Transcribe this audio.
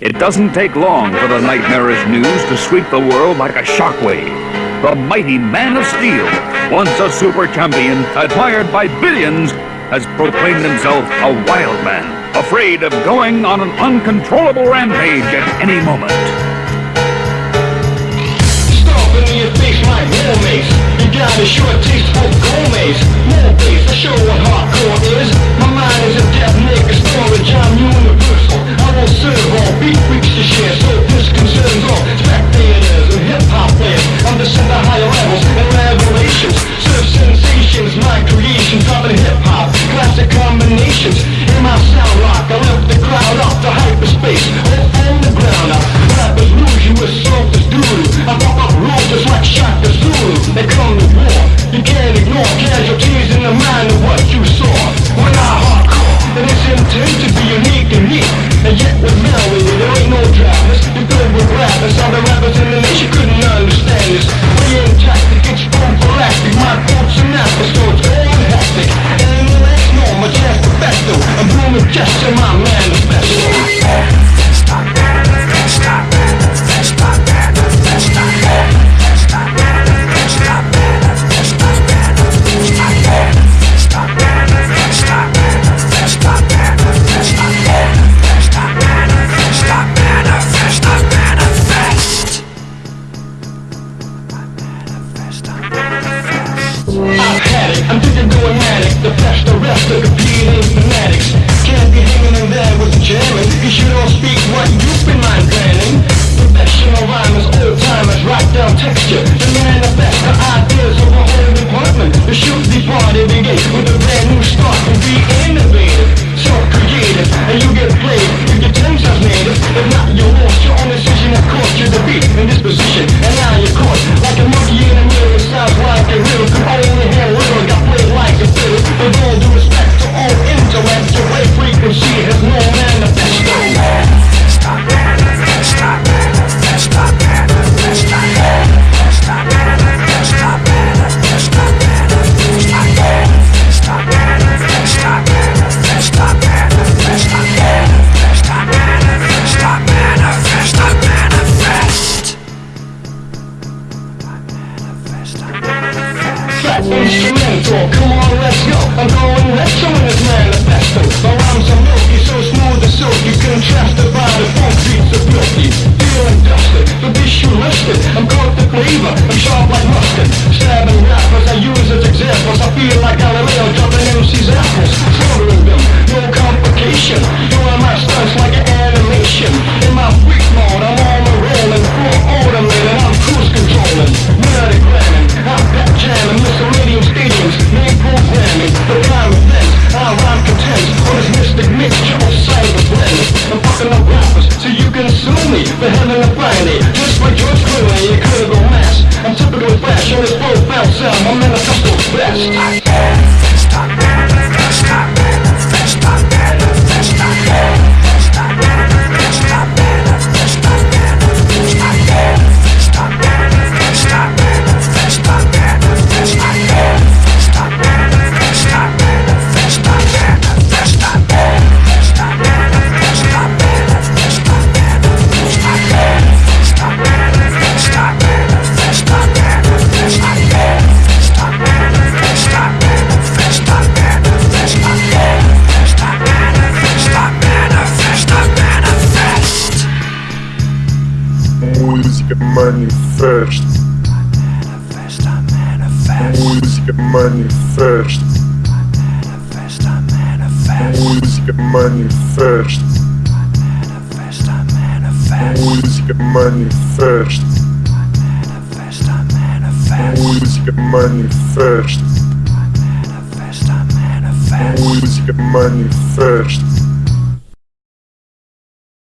It doesn't take long for the nightmarish news to sweep the world like a shockwave. The mighty Man of Steel, once a super champion admired by billions, has proclaimed himself a wild man, afraid of going on an uncontrollable rampage at any moment. Stomping in your face like Mace. You got a short taste for gourmets. More bass, I show what hardcore The best, the rest of competing fanatics. Can't be hanging in there with the jamming If you don't speak what you've been mind planning Professional rhymers, old timers, rock down texture. The manifest the best, ideas of a whole department. The shoot be party gate with a brand new start. fever, I'm sharp like mustard Stabbing rappers, I use as examples. I feel like Galileo jumping MC's apples. Music manifest. I manifest, I manifest. Music manifest. I manifest, I manifest. Music manifest. I manifest, I manifest. Music manifest. I manifest, I manifest. Music manifest. I manifest, I manifest. Music manifest.